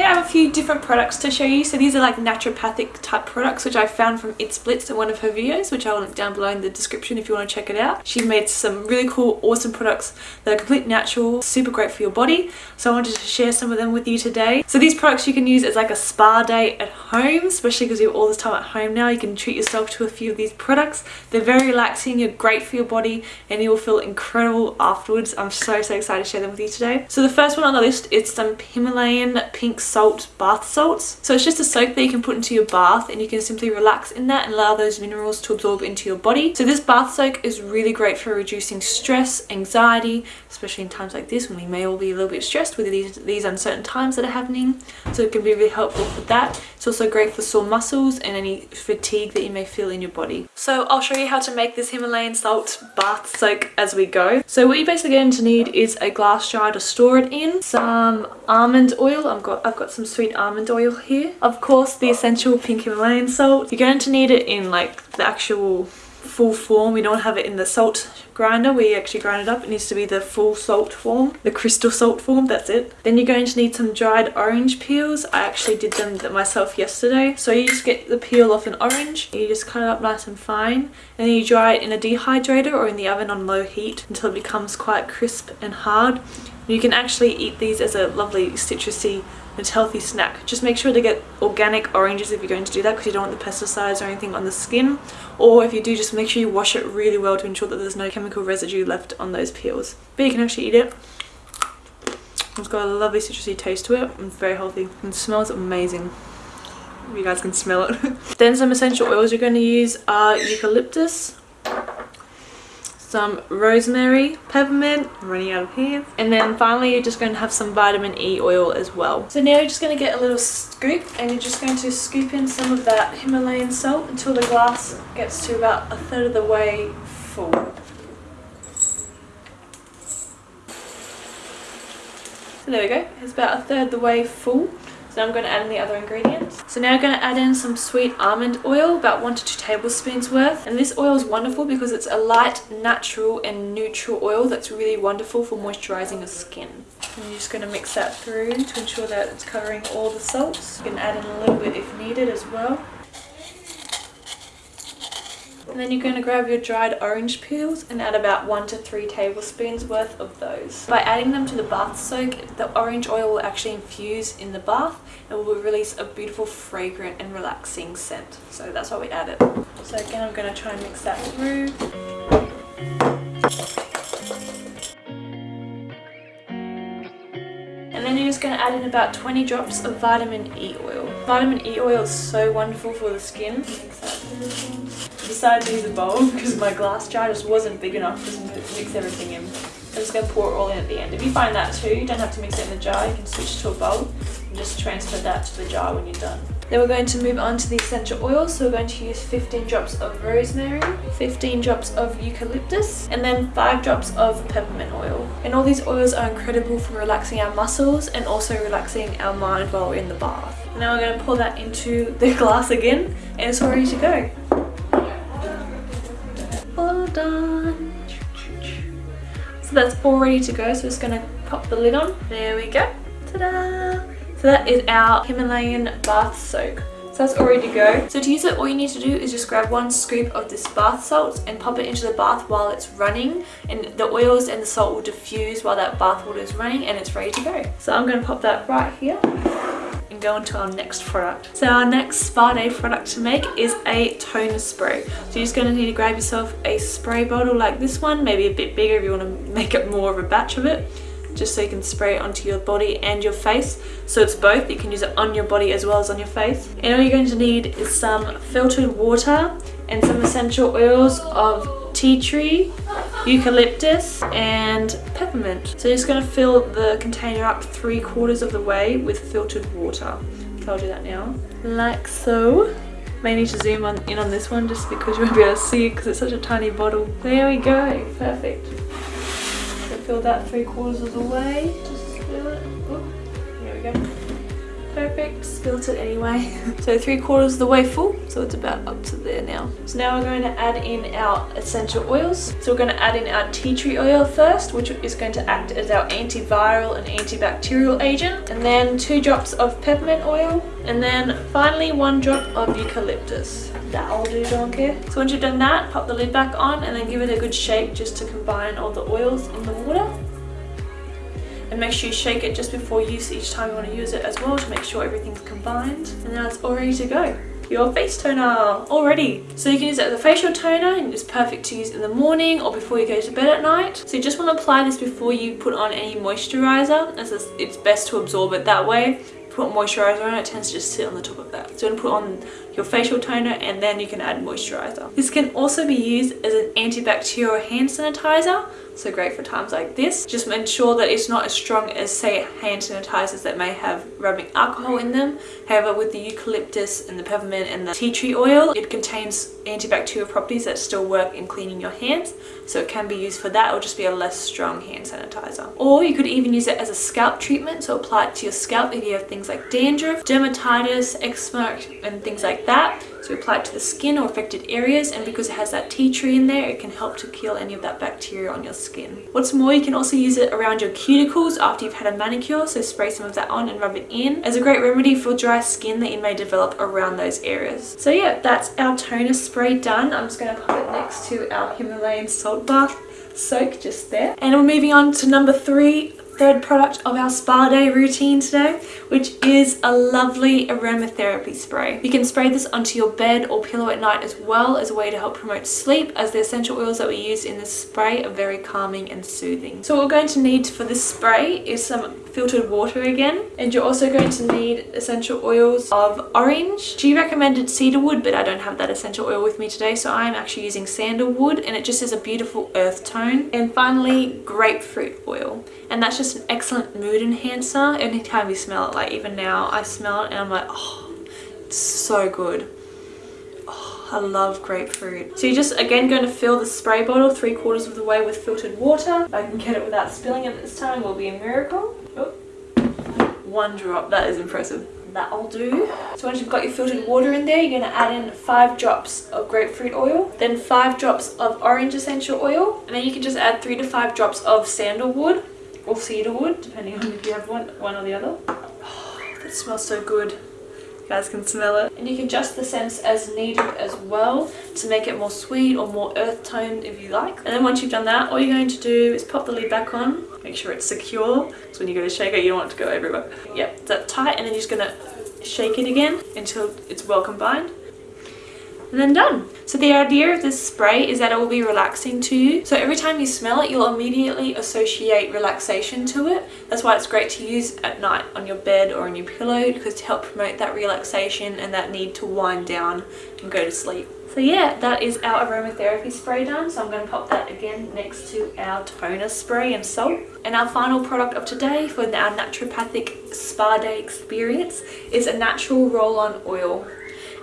have a few different products to show you. So these are like naturopathic type products which I found from It Splits in one of her videos which I'll link down below in the description if you want to check it out. She made some really cool awesome products that are completely natural, super great for your body. So I wanted to share some of them with you today. So these products you can use as like a spa day at home especially because you have all this time at home now. You can treat yourself to a few of these products. They're very relaxing, you're great for your body and you will feel incredible afterwards. I'm so so excited to share them with you today. So the first one on the list is some Himalayan pink salt bath salts. So it's just a soap that you can put into your bath and you can simply relax in that and allow those minerals to absorb into your body. So this bath soak is really great for reducing stress, anxiety, especially in times like this when we may all be a little bit stressed with these, these uncertain times that are happening. So it can be really helpful for that. It's also great for sore muscles and any fatigue that you may feel in your body. So I'll show you how to make this Himalayan salt bath soak as we go. So what you're basically going to need is a glass jar to store it in, some almond oil, I've got, I've got some sweet almond oil here, of course the essential pink Himalayan salt. You're going to need it in like the actual full form. We don't have it in the salt grinder we actually grind it up. It needs to be the full salt form, the crystal salt form, that's it. Then you're going to need some dried orange peels. I actually did them myself yesterday. So you just get the peel off an orange, you just cut it up nice and fine, and then you dry it in a dehydrator or in the oven on low heat until it becomes quite crisp and hard. You can actually eat these as a lovely citrusy it's healthy snack. Just make sure to get organic oranges if you're going to do that because you don't want the pesticides or anything on the skin. Or if you do, just make sure you wash it really well to ensure that there's no chemical residue left on those peels. But you can actually eat it. It's got a lovely citrusy taste to it. It's very healthy and smells amazing. You guys can smell it. then some essential oils you're going to use are eucalyptus, some rosemary, peppermint, I'm running out of here. And then finally you're just going to have some vitamin E oil as well. So now you're just going to get a little scoop and you're just going to scoop in some of that Himalayan salt until the glass gets to about a third of the way full. So there we go, it's about a third the way full. So now I'm going to add in the other ingredients. So now I'm going to add in some sweet almond oil, about 1 to 2 tablespoons worth. And this oil is wonderful because it's a light, natural and neutral oil that's really wonderful for moisturising your skin. And you're just going to mix that through to ensure that it's covering all the salts. You can add in a little bit if needed as well. And then you're going to grab your dried orange peels and add about 1 to 3 tablespoons worth of those. By adding them to the bath soak, the orange oil will actually infuse in the bath and will release a beautiful fragrant and relaxing scent. So that's why we add it. So again I'm going to try and mix that through. And then you're just going to add in about 20 drops of vitamin E oil. Vitamin E oil is so wonderful for the skin decided to use a bowl because my glass jar just wasn't big enough to mix everything in. I'm just going to pour it all in at the end. If you find that too, you don't have to mix it in the jar, you can switch to a bowl and just transfer that to the jar when you're done. Then we're going to move on to the essential oils. So we're going to use 15 drops of rosemary, 15 drops of eucalyptus, and then 5 drops of peppermint oil. And all these oils are incredible for relaxing our muscles and also relaxing our mind while we're in the bath. Now we're going to pour that into the glass again and it's ready to go All done. So that's all ready to go. So we're just gonna pop the lid on. There we go. Ta-da! So that is our Himalayan bath soak. So that's all ready to go. So to use it, all you need to do is just grab one scoop of this bath salt and pop it into the bath while it's running. And the oils and the salt will diffuse while that bath water is running and it's ready to go. So I'm going to pop that right here go on to our next product. So our next spa day product to make is a toner spray. So you're just going to need to grab yourself a spray bottle like this one, maybe a bit bigger if you want to make it more of a batch of it just so you can spray it onto your body and your face so it's both you can use it on your body as well as on your face and all you're going to need is some filtered water and some essential oils of tea tree, eucalyptus and peppermint. So you're just going to fill the container up three quarters of the way with filtered water. So I'll do that now. Like so. May need to zoom on in on this one just because you won't be able to see because it's such a tiny bottle. There we go. Perfect. So fill that three quarters of the way. Just fill it. Here we go. Perfect. Spilt it anyway. so three quarters of the way full, so it's about up to there now. So now we're going to add in our essential oils. So we're going to add in our tea tree oil first, which is going to act as our antiviral and antibacterial agent. And then two drops of peppermint oil. And then finally one drop of eucalyptus. That'll do, don't care. So once you've done that, pop the lid back on and then give it a good shake just to combine all the oils in the water and make sure you shake it just before use each time you want to use it as well to make sure everything's combined. And now it's all ready to go. Your face toner already so you can use it as a facial toner and it's perfect to use in the morning or before you go to bed at night. So you just want to apply this before you put on any moisturizer as it's best to absorb it that way. Put moisturizer on it, tends to just sit on the top of that. So you want to put on your facial toner and then you can add moisturizer. This can also be used as an antibacterial hand sanitizer so great for times like this. Just ensure that it's not as strong as say hand sanitizers that may have rubbing alcohol in them. However with the eucalyptus and the peppermint and the tea tree oil it contains antibacterial properties that still work in cleaning your hands so it can be used for that or just be a less strong hand sanitizer. Or you could even use it as a scalp treatment so apply it to your scalp if you have things like dandruff, dermatitis, eczema and things like that so apply it to the skin or affected areas and because it has that tea tree in there, it can help to kill any of that bacteria on your skin. What's more, you can also use it around your cuticles after you've had a manicure, so spray some of that on and rub it in as a great remedy for dry skin that you may develop around those areas. So yeah, that's our toner spray done. I'm just going to put it next to our Himalayan salt bath soak just there. And we're moving on to number three, third product of our spa day routine today, which is a lovely aromatherapy spray. You can spray this onto your bed or pillow at night as well as a way to help promote sleep as the essential oils that we use in this spray are very calming and soothing. So what we're going to need for this spray is some filtered water again and you're also going to need essential oils of orange. She recommended cedarwood but I don't have that essential oil with me today so I'm actually using sandalwood and it just has a beautiful earth tone. And finally grapefruit oil and that's just an excellent mood enhancer anytime you smell it like even now I smell it and I'm like oh it's so good oh, I love grapefruit. So you're just again going to fill the spray bottle three quarters of the way with filtered water. I can get it without spilling it this time will be a miracle. Oh, one drop, that is impressive. That'll do. So once you've got your filtered water in there, you're going to add in five drops of grapefruit oil, then five drops of orange essential oil, and then you can just add three to five drops of sandalwood or cedarwood, depending on if you have one, one or the other. Oh, that smells so good. You guys can smell it. And you can adjust the scents as needed as well to make it more sweet or more earth toned if you like. And then once you've done that, all you're going to do is pop the lid back on, make sure it's secure. So when you go to shake it, you don't want it to go everywhere. Yep, that's tight and then you're just gonna shake it again until it's well combined and then done. So the idea of this spray is that it will be relaxing to you. So every time you smell it, you'll immediately associate relaxation to it. That's why it's great to use at night on your bed or on your pillow because to help promote that relaxation and that need to wind down and go to sleep. So yeah, that is our aromatherapy spray done. So I'm going to pop that again next to our toner spray and salt. And our final product of today for our naturopathic spa day experience is a natural roll-on oil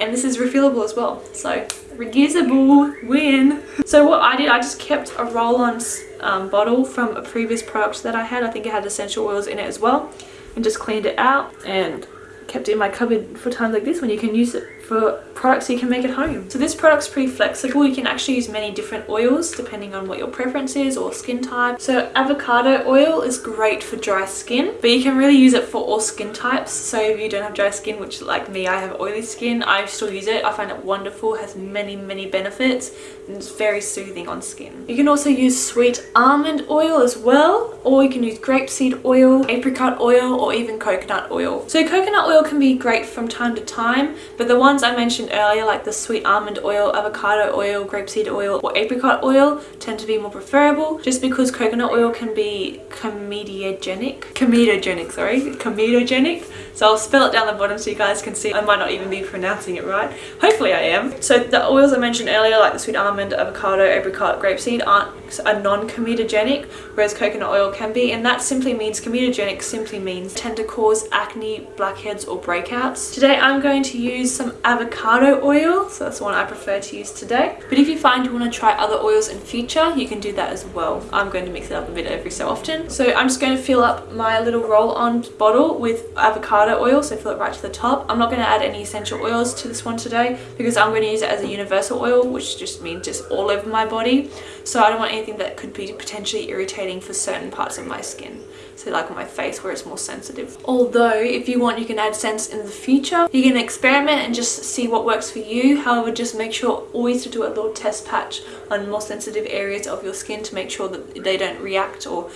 and this is refillable as well. So reusable win. So what i did i just kept a roll-on um, bottle from a previous product that i had. I think it had essential oils in it as well. And just cleaned it out and kept it in my cupboard for times like this when you can use it for products you can make at home. So this product's pretty flexible. You can actually use many different oils depending on what your preference is or skin type. So avocado oil is great for dry skin, but you can really use it for all skin types. So if you don't have dry skin, which like me, I have oily skin, I still use it. I find it wonderful, has many, many benefits, and it's very soothing on skin. You can also use sweet almond oil as well, or you can use grapeseed oil, apricot oil, or even coconut oil. So coconut oil can be great from time to time, but the one ones I mentioned earlier like the sweet almond oil, avocado oil, grapeseed oil or apricot oil tend to be more preferable just because coconut oil can be comedogenic, comedogenic sorry, comedogenic so I'll spell it down the bottom so you guys can see. I might not even be pronouncing it right. Hopefully I am. So the oils I mentioned earlier like the sweet almond, avocado, apricot, grapeseed aren't are non-comedogenic whereas coconut oil can be and that simply means comedogenic simply means tend to cause acne, blackheads or breakouts. Today I'm going to use some avocado oil so that's the one I prefer to use today. But if you find you want to try other oils in future you can do that as well. I'm going to mix it up a bit every so often. So I'm just going to fill up my little roll-on bottle with avocado oil so fill it right to the top. I'm not going to add any essential oils to this one today because I'm going to use it as a universal oil which just means just all over my body. So I don't want anything that could be potentially irritating for certain parts of my skin. So like on my face where it's more sensitive. Although if you want you can add scents in the future. You can experiment and just see what works for you. However just make sure always to do a little test patch on more sensitive areas of your skin to make sure that they don't react or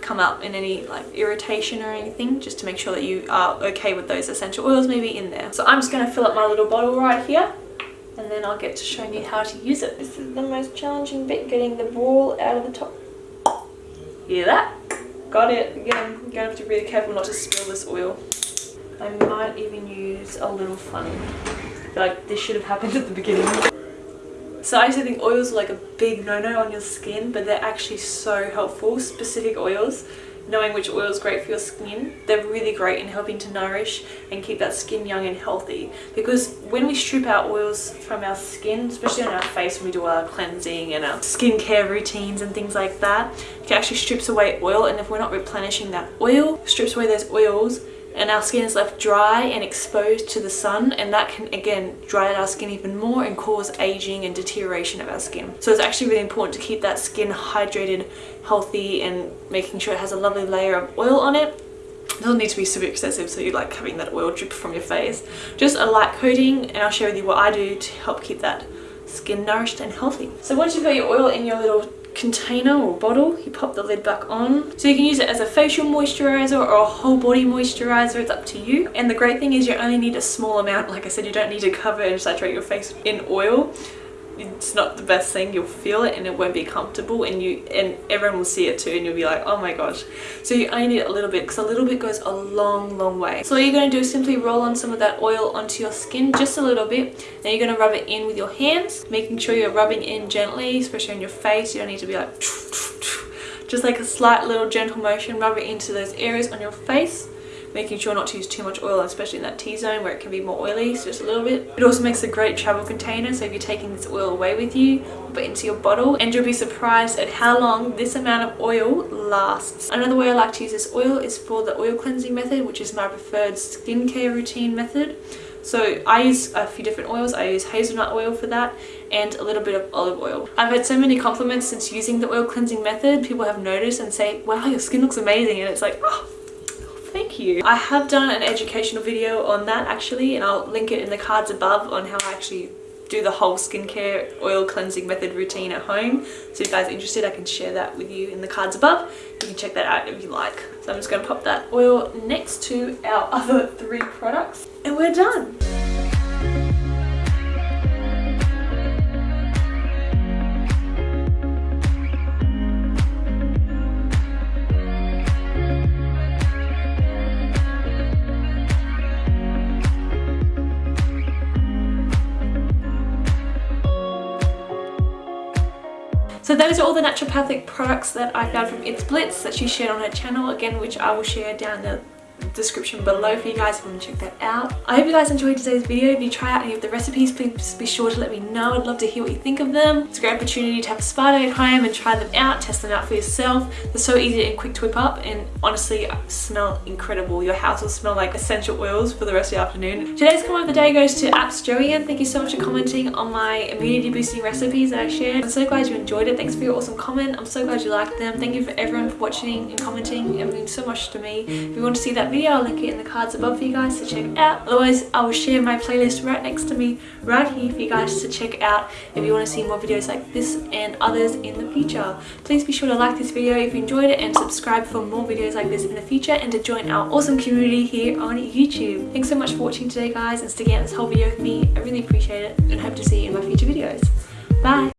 come up in any like irritation or anything just to make sure that you are okay with those essential oils maybe in there. So i'm just going to fill up my little bottle right here and then i'll get to showing you how to use it. This is the most challenging bit getting the ball out of the top. Hear that? Got it. Again you're gonna have to be really careful not to spill this oil i might even use a little funny like this should have happened at the beginning so I used to think oils are like a big no-no on your skin, but they're actually so helpful. Specific oils, knowing which oil is great for your skin, they're really great in helping to nourish and keep that skin young and healthy. Because when we strip out oils from our skin, especially on our face when we do our cleansing and our skincare routines and things like that, it actually strips away oil and if we're not replenishing that oil, strips away those oils and our skin is left dry and exposed to the sun and that can again dry out our skin even more and cause aging and deterioration of our skin. So it's actually really important to keep that skin hydrated, healthy and making sure it has a lovely layer of oil on it it doesn't need to be super excessive so you like having that oil drip from your face. Just a light coating and I'll share with you what I do to help keep that skin nourished and healthy. So once you've got your oil in your little container or bottle you pop the lid back on. So you can use it as a facial moisturizer or a whole body moisturizer it's up to you. And the great thing is you only need a small amount like I said you don't need to cover and saturate your face in oil it's not the best thing you'll feel it and it won't be comfortable and you and everyone will see it too and you'll be like oh my gosh. So you only need a little bit because a little bit goes a long long way. So all you're going to do is simply roll on some of that oil onto your skin just a little bit. Then you're going to rub it in with your hands making sure you're rubbing in gently especially on your face. You don't need to be like just like a slight little gentle motion rub it into those areas on your face making sure not to use too much oil especially in that T-zone where it can be more oily so just a little bit it also makes a great travel container so if you're taking this oil away with you put it into your bottle and you'll be surprised at how long this amount of oil lasts another way I like to use this oil is for the oil cleansing method which is my preferred skincare routine method so I use a few different oils. I use hazelnut oil for that and a little bit of olive oil. I've had so many compliments since using the oil cleansing method. People have noticed and say, wow, your skin looks amazing. And it's like, oh, thank you. I have done an educational video on that actually and I'll link it in the cards above on how I actually do the whole skincare oil cleansing method routine at home. So if you guys are interested, I can share that with you in the cards above. You can check that out if you like. So I'm just going to pop that oil next to our other three products and we're done. Those are all the naturopathic products that I found from It's Blitz that she shared on her channel, again which I will share down the description below for you guys if you want to check that out. I hope you guys enjoyed today's video. If you try out any of the recipes, please be sure to let me know. I'd love to hear what you think of them. It's a great opportunity to have a spa day at home and try them out, test them out for yourself. They're so easy and quick to whip up and honestly uh, smell incredible. Your house will smell like essential oils for the rest of the afternoon. Today's comment of the day goes to Apps Joanne. Thank you so much for commenting on my immunity boosting recipes that I shared. I'm so glad you enjoyed it. Thanks for your awesome comment. I'm so glad you liked them. Thank you for everyone for watching and commenting. It means so much to me. If you want to see video, I'll link it in the cards above for you guys to check out. Otherwise, I will share my playlist right next to me, right here for you guys to check out if you want to see more videos like this and others in the future. Please be sure to like this video if you enjoyed it and subscribe for more videos like this in the future and to join our awesome community here on YouTube. Thanks so much for watching today guys and sticking out this whole video with me. I really appreciate it and hope to see you in my future videos. Bye!